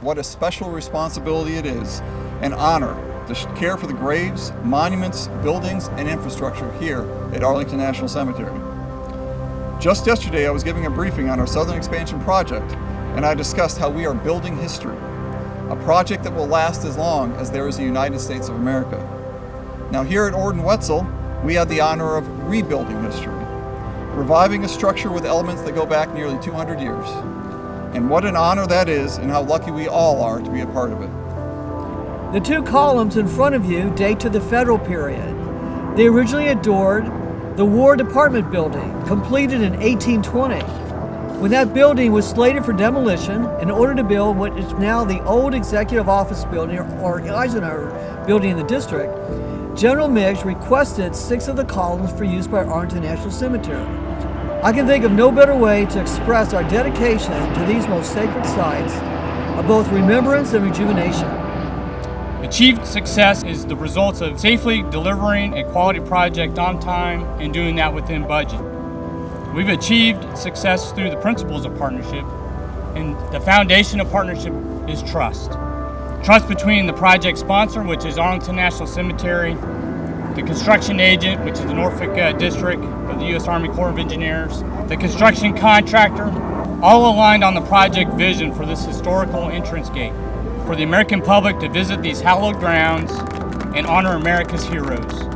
what a special responsibility it is and honor to care for the graves, monuments, buildings, and infrastructure here at Arlington National Cemetery. Just yesterday I was giving a briefing on our Southern Expansion Project and I discussed how we are building history, a project that will last as long as there is a United States of America. Now here at Ord and Weitzel, we had the honor of rebuilding history, reviving a structure with elements that go back nearly 200 years. And what an honor that is and how lucky we all are to be a part of it. The two columns in front of you date to the federal period. They originally adored the War Department building, completed in 1820. When that building was slated for demolition in order to build what is now the old Executive Office building or Eisenhower building in the district, General Meigs requested six of the columns for use by Arlington National Cemetery. I can think of no better way to express our dedication to these most sacred sites of both remembrance and rejuvenation. Achieved success is the results of safely delivering a quality project on time and doing that within budget. We've achieved success through the principles of partnership, and the foundation of partnership is trust. Trust between the project sponsor, which is Arlington National Cemetery, the construction agent, which is the Norfolk uh, District of the U.S. Army Corps of Engineers, the construction contractor, all aligned on the project vision for this historical entrance gate, for the American public to visit these hallowed grounds and honor America's heroes.